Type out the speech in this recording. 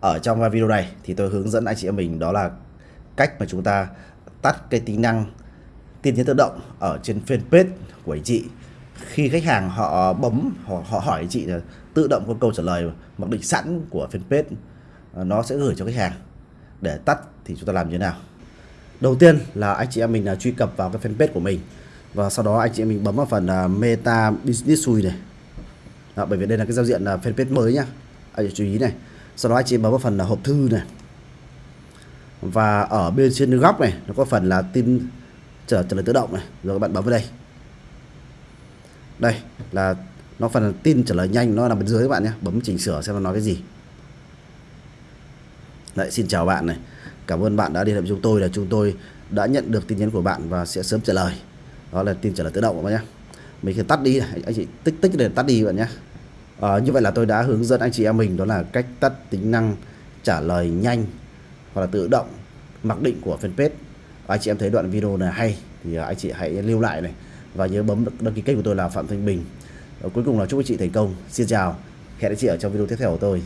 ở trong video này thì tôi hướng dẫn anh chị em mình đó là cách mà chúng ta tắt cái tính năng tin nhắn tự động ở trên fanpage của anh chị. Khi khách hàng họ bấm họ, họ hỏi anh chị là tự động có câu trả lời mặc định sẵn của fanpage nó sẽ gửi cho khách hàng. Để tắt thì chúng ta làm như thế nào? Đầu tiên là anh chị em mình là truy cập vào cái fanpage của mình. Và sau đó anh chị em mình bấm vào phần uh, meta business suite này. Đó, bởi vì đây là cái giao diện là fanpage mới nhá. Anh chị chú ý này sau đó anh chị bấm vào phần là hộp thư này. Và ở bên trên góc này nó có phần là tin trả, trả lời tự động này. Rồi các bạn bấm vào đây. Đây là nó phần là tin trả lời nhanh nó nằm bên dưới các bạn nhé. Bấm chỉnh sửa xem nó nói cái gì. Đấy, xin chào bạn này. Cảm ơn bạn đã liên hệ với chúng tôi là chúng tôi đã nhận được tin nhắn của bạn và sẽ sớm trả lời. Đó là tin trả lời tự động các bạn nhé. Mình sẽ tắt đi anh chị tích tích để tắt đi bạn nhé à, như vậy là tôi đã hướng dẫn anh chị em mình đó là cách tắt tính năng trả lời nhanh hoặc là tự động mặc định của fanpage. Anh chị em thấy đoạn video này hay thì anh chị hãy lưu lại này. Và nhớ bấm đăng ký kênh của tôi là Phạm Thanh Bình. Ờ, cuối cùng là chúc anh chị thành công. Xin chào. Hẹn anh chị ở trong video tiếp theo của tôi.